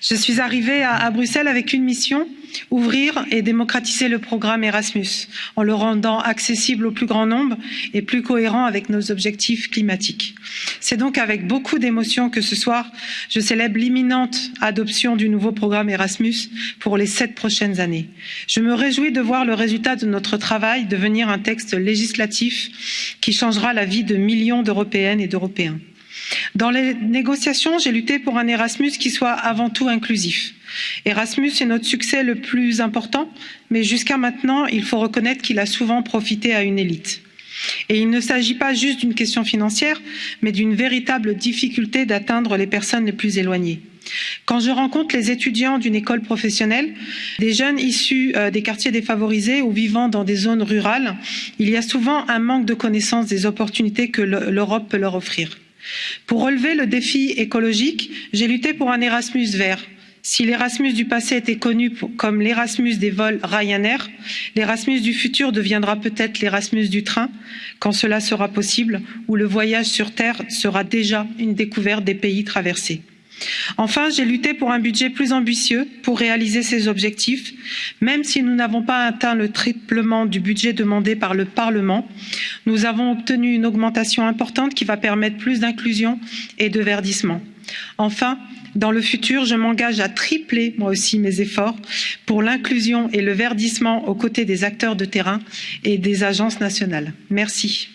Je suis arrivée à, Bruxelles avec une mission ouvrir et démocratiser le programme Erasmus en le rendant accessible au plus grand nombre et plus cohérent avec nos objectifs climatiques. C'est donc avec beaucoup d'émotion que ce soir, je célèbre l'imminente adoption du nouveau programme Erasmus pour les sept prochaines années. Je me réjouis de voir le résultat de notre travail devenir un texte législatif qui changera la vie de millions d'Européennes et d'Européens. Dans les négociations, j'ai lutté pour un Erasmus qui soit avant tout inclusif. Erasmus est notre succès le plus important, mais jusqu'à maintenant, il faut reconnaître qu'il a souvent profité à une élite. Et il ne s'agit pas juste d'une question financière, mais d'une véritable difficulté d'atteindre les personnes les plus éloignées. Quand je rencontre les étudiants d'une école professionnelle, des jeunes issus euh, des quartiers défavorisés ou vivant dans des zones rurales, il y a souvent un manque de connaissance des opportunités que l'Europe peut leur offrir. Pour relever le défi écologique, j'ai lutté pour un Erasmus vert. Si l'Erasmus du passé était connu comme l'Erasmus des vols Ryanair, l'Erasmus du futur deviendra peut-être l'Erasmus du train, quand cela sera possible, où le voyage sur Terre sera déjà une découverte des pays traversés. Enfin, j'ai lutté pour un budget plus ambitieux pour réaliser ces objectifs, même si nous n'avons pas atteint le triplement du budget demandé par le Parlement. Nous avons obtenu une augmentation importante qui va permettre plus d'inclusion et de verdissement. Enfin, dans le futur, je m'engage à tripler moi aussi mes efforts pour l'inclusion et le verdissement aux côtés des acteurs de terrain et des agences nationales. Merci.